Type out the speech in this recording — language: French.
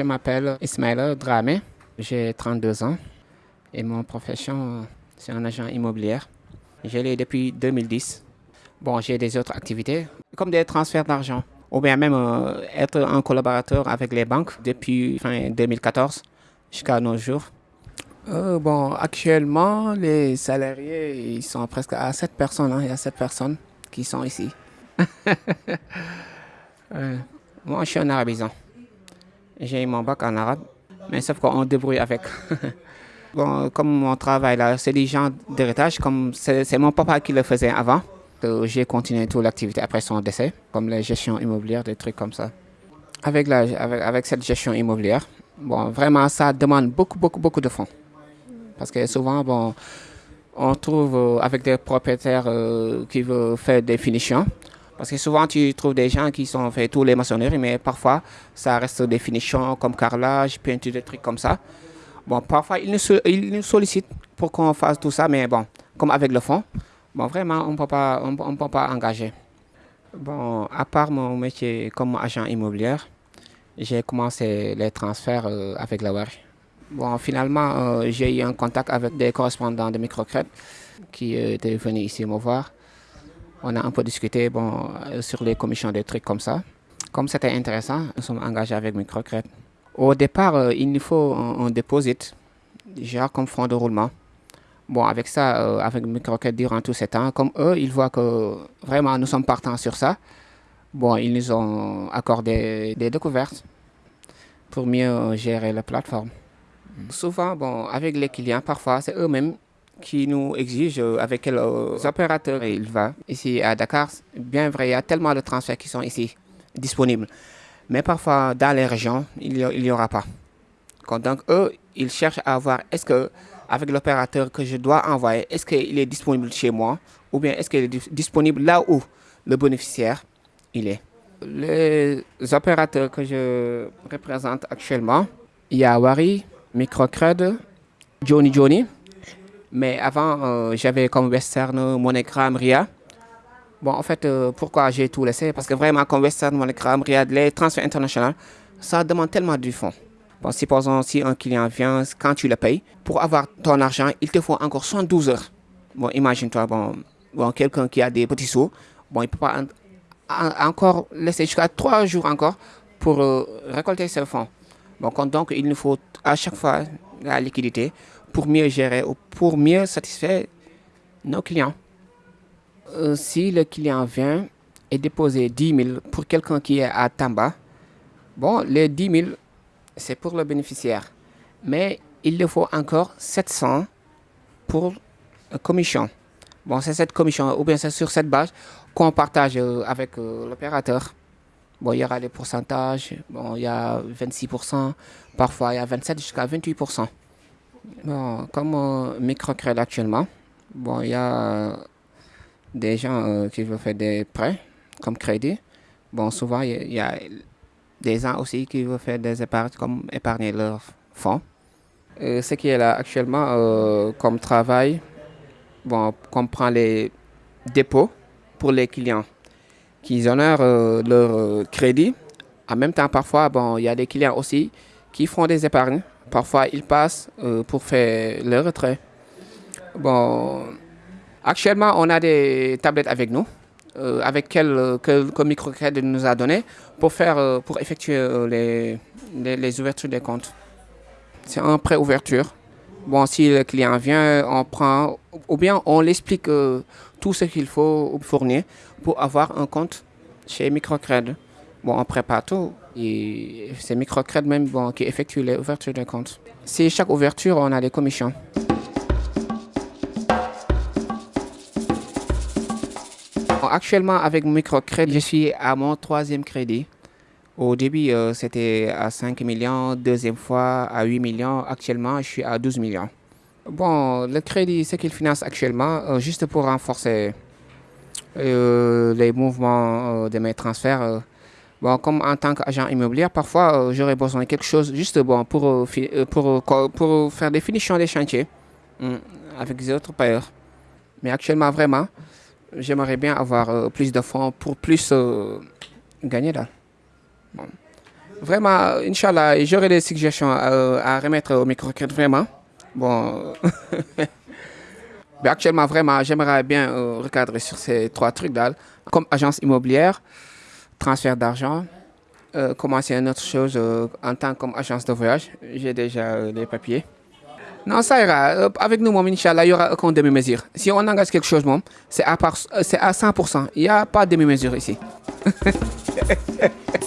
je m'appelle Ismaël Dramé, j'ai 32 ans et mon profession, c'est un agent immobilier. Je l'ai depuis 2010. Bon, j'ai des autres activités, comme des transferts d'argent, ou bien même euh, être un collaborateur avec les banques depuis fin 2014 jusqu'à nos jours. Euh, bon, actuellement, les salariés, ils sont presque à 7 personnes. Hein. Il y a 7 personnes qui sont ici. Moi, je suis un arabisant. J'ai mon bac en arabe, mais sauf qu'on débrouille avec. comme mon travail là, c'est des gens d'héritage, comme c'est mon papa qui le faisait avant. J'ai continué toute l'activité après son décès, comme la gestion immobilière, des trucs comme ça. Avec, la, avec cette gestion immobilière, bon, vraiment, ça demande beaucoup, beaucoup, beaucoup de fonds. Parce que souvent, bon, on trouve euh, avec des propriétaires euh, qui veulent faire des finitions. Parce que souvent, tu trouves des gens qui sont fait tous les maçonneries, mais parfois, ça reste des finitions comme carrelage, peinture, des trucs comme ça. Bon, parfois, ils nous, sollicitent pour qu'on fasse tout ça, mais bon, comme avec le fond, bon, vraiment, on ne peut pas, on, peut pas engager. Bon, à part mon métier comme agent immobilier, j'ai commencé les transferts euh, avec la WAR. Bon, finalement, euh, j'ai eu un contact avec des correspondants de Microcred qui euh, étaient venus ici me voir. On a un peu discuté euh, sur les commissions, des trucs comme ça. Comme c'était intéressant, nous sommes engagés avec Microcred. Au départ, il nous faut un, un deposit, genre comme fonds de roulement. Bon, avec ça, avec Microcred durant tous ces temps, comme eux, ils voient que vraiment nous sommes partants sur ça, bon, ils nous ont accordé des découvertes pour mieux gérer la plateforme. Souvent, bon, avec les clients, parfois, c'est eux-mêmes qui nous exigent euh, avec quels euh, opérateurs il va. Ici à Dakar, bien vrai, il y a tellement de transferts qui sont ici disponibles. Mais parfois, dans les régions, il n'y aura pas. Donc, eux, ils cherchent à voir est-ce que, avec l'opérateur que je dois envoyer, est-ce qu'il est disponible chez moi ou bien est-ce qu'il est disponible là où le bénéficiaire il est. Les opérateurs que je représente actuellement, il y a Wari, Microcred, Johnny Johnny. Mais avant, euh, j'avais comme Western, Monogram, Ria. Bon, en fait, euh, pourquoi j'ai tout laissé? Parce que vraiment, comme Western, Monogram, Ria, les transferts internationaux, ça demande tellement du fonds. Bon, supposons si un client vient, quand tu le payes, pour avoir ton argent, il te faut encore 112 heures. Bon, imagine-toi, bon, bon quelqu'un qui a des petits sous, bon, il peut pas encore laisser jusqu'à trois jours encore pour euh, récolter ce fonds. Bon, donc, il nous faut à chaque fois la liquidité pour mieux gérer ou pour mieux satisfaire nos clients. Euh, si le client vient et déposer 10 000 pour quelqu'un qui est à Tamba, bon, les 10 000, c'est pour le bénéficiaire. Mais il le faut encore 700 pour la commission. Bon, c'est cette commission, ou bien c'est sur cette base qu'on partage euh, avec euh, l'opérateur. Bon, il y aura des pourcentages. Bon, il y a 26%, parfois il y a 27 jusqu'à 28%. Comme euh, microcrédit actuellement, bon, il y a des gens euh, qui veulent faire des prêts comme crédit. Bon, souvent, il y, a des gens aussi qui veulent faire des épargnes comme épargner leurs fonds. ce qui est là actuellement euh, comme travail, bon, on prend les dépôts pour les clients qui honorent euh, leur euh, crédit. En même temps, parfois, bon, il y a des clients aussi qui font des épargnes. Parfois, ils passent euh, pour faire leur retrait. Bon, actuellement, on a des tablettes avec nous, avec quel que, microcrédit nous a donné pour faire, pour effectuer les, les, ouvertures des comptes. C'est un pré-ouverture. Bon, si le client vient, on prend, ou bien on l'explique tout ce qu'il faut fournir pour avoir un compte chez Microcred. On prépare tout et c'est Microcred même bon, qui effectue les ouvertures de compte. Si chaque ouverture, on a des commissions. actuellement, avec Microcred, je suis à mon troisième crédit. Au début, euh, c'était à 5 millions, deuxième fois à 8 millions. Actuellement, je suis à 12 millions. Bon, le crédit, ce qu'il finance actuellement, euh, juste pour renforcer euh, les mouvements de mes transferts. Bon, comme en tant qu'agent immobilier, parfois j'aurais besoin de quelque chose juste bon, pour, pour, pour, faire des finitions des chantiers hmm, avec les autres payeurs. Mais actuellement, vraiment, j'aimerais bien avoir plus de fonds pour plus gagner là. Vraiment, Inch'Allah, j'aurais des suggestions à, remettre au microcrédit, vraiment. Bon. Mais actuellement, vraiment, j'aimerais bien recadrer sur ces trois trucs-là, comme agence immobilière, transfert d'argent, commencer une autre chose en tant qu'agence de voyage. J'ai déjà les papiers. Non, ça ira. Avec nous, Inch'Allah, il n'y aura aucune demi-mesure. Si on engage quelque chose, c'est à, à 100%. Il n'y a pas de demi-mesure ici.